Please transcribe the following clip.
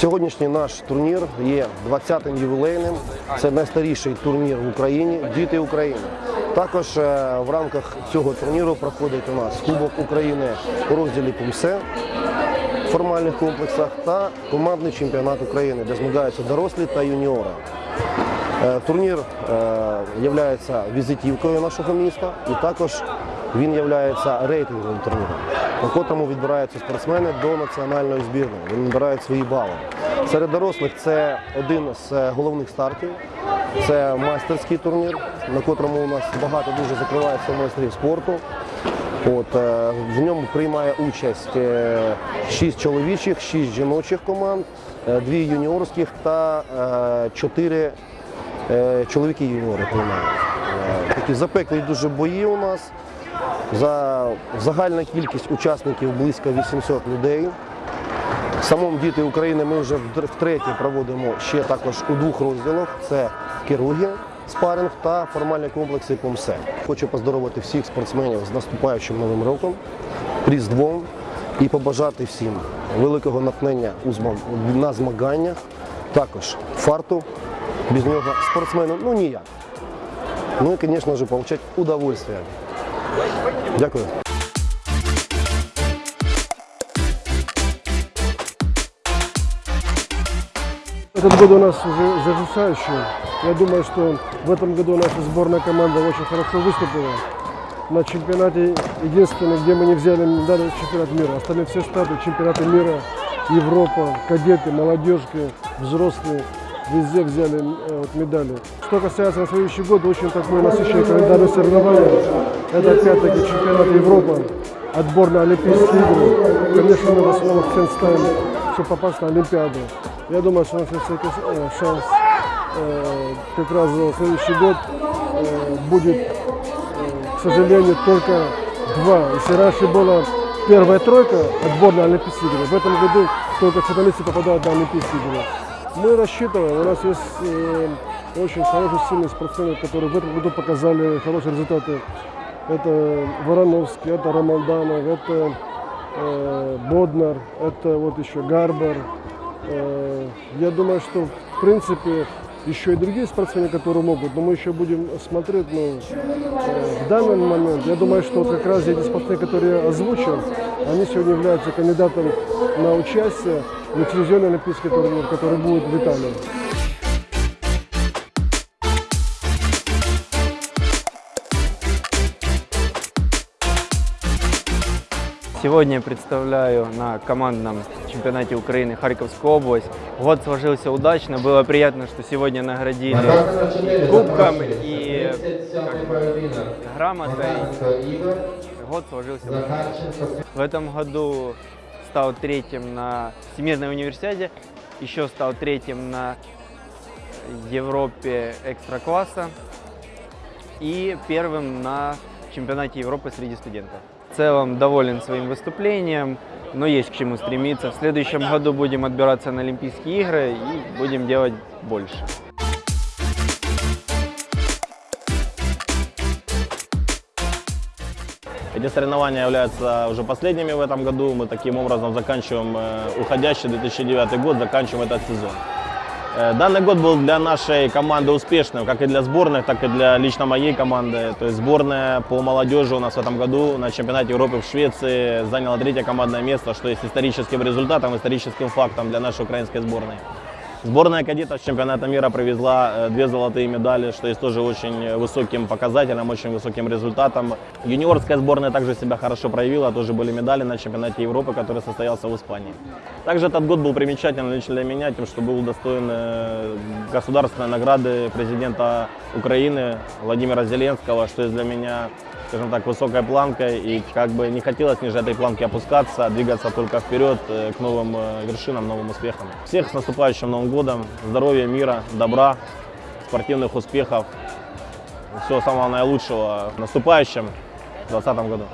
Сьогоднішній наш турнір є 20-м ювілейним. Це найстаріший турнір в Україні Діти України. Також е, в рамках цього турніру проходить у нас Кубок України у розділі Пумсе в формальних комплексах та командний чемпіонат України, де змагаються дорослі та юніори. Е, Турнір є візитівкою нашого міста і також він є рейтинговим турніром, на котрому відбираються спортсмени до національної збірної. Вони набирають свої бали. Серед дорослих це один з е, головних стартів. Це майстерський турнір, на котрому у нас багато дуже закривається майстрів спорту. От, е, в ньому приймає участь е, шість чоловічих, шість жіночих команд, е, дві юніорських та е, чотири е, чоловіки юніори приймають. Е, Такі запеклі дуже бої у нас. За загальна кількість учасників близько 800 людей. Самому діти України ми вже втретє проводимо ще також у двох розділах: це керуги, спаринг та формальні комплекси ПОМСЕ. Хочу поздоровити всіх спортсменів з наступаючим новим роком, Різдвом і побажати всім великого натхнення на змаганнях, також фарту. Без нього спортсмену ну ніяк. Ну і, звісно ж, отримати удовольствие. Дякую. Этот год у нас уже завершающий. Я думаю, что в этом году наша сборная команда очень хорошо выступила. На чемпионате единственный, где мы не взяли медали, чемпионат мира. Остальные все старты, чемпионаты мира, Европа, кадеты, молодежки, взрослые. Везде взяли э, вот, медали. Что касается на следующий год, очень такой насыщенный календарь соревнований. Это опять-таки чемпионат Европы, отборные Олимпийские игры. Конечно, в основном акцент ставим, чтобы попасть на Олимпиаду. Я думаю, что у нас есть э, шанс э, как раз за следующий год будет, к сожалению, только два. Если раньше была первая тройка отборная Олимпийские игры, в этом году только финалисты попадают на Олимпийские игры. Мы рассчитываем, у нас есть э, очень хорошие, сильные спортсмены, которые в этом году показали хорошие результаты. Это Вороновский, это Рамалданов, это э, Боднар, это вот еще Гарбар. Э, Я думаю, что в принципе еще и другие спортсмены, которые могут, но мы еще будем смотреть. Но э, в данный момент, я думаю, что как раз эти спортсмены, которые я озвучил, они сегодня являются кандидатом на участие телевизионный олимпийский турнир, который будет в Италии. Сегодня я представляю на командном чемпионате Украины Харьковскую область. Год сложился удачно, было приятно, что сегодня наградили кубком и как грамотой. Год сложился удачно. В этом году стал третьим на Всемирной универсиаде, еще стал третьим на Европе экстра-класса и первым на чемпионате Европы среди студентов. В целом доволен своим выступлением, но есть к чему стремиться. В следующем году будем отбираться на Олимпийские игры и будем делать больше. Эти соревнования являются уже последними в этом году. Мы таким образом заканчиваем э, уходящий 2009 год, заканчиваем этот сезон. Э, Данный год был для нашей команды успешным, как и для сборных, так и для лично моей команды. То есть сборная по молодежи у нас в этом году на чемпионате Европы в Швеции заняла третье командное место, что есть историческим результатом, историческим фактом для нашей украинской сборной. Сборная кадетов чемпионата мира привезла э, две золотые медали, что есть тоже очень высоким показателем, очень высоким результатом. Юниорская сборная также себя хорошо проявила, тоже были медали на чемпионате Европы, который состоялся в Испании. Также этот год был примечательным лично для меня, тем, что был удостоен э, государственной награды президента Украины Владимира Зеленского, что есть для меня скажем так, высокой планкой и как бы не хотелось ниже этой планки опускаться, а двигаться только вперед э, к новым э, вершинам, новым успехам. Всех с наступающим Новым годом, здоровья, мира, добра, спортивных успехов, всего самого наилучшего в наступающем 2020 году.